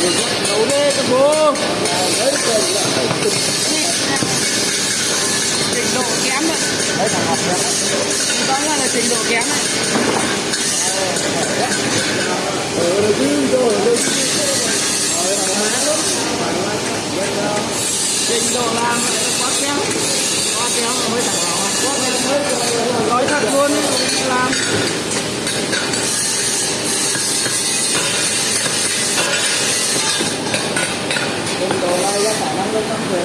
trình độ kém đấy đấy là học kém đó là trình độ kém đấy ở đây chứ rồi đây trình độ làm quá kém quá kém mới thằng nào quá kém mới nói thật luôn làm 연락 안한것 같아요.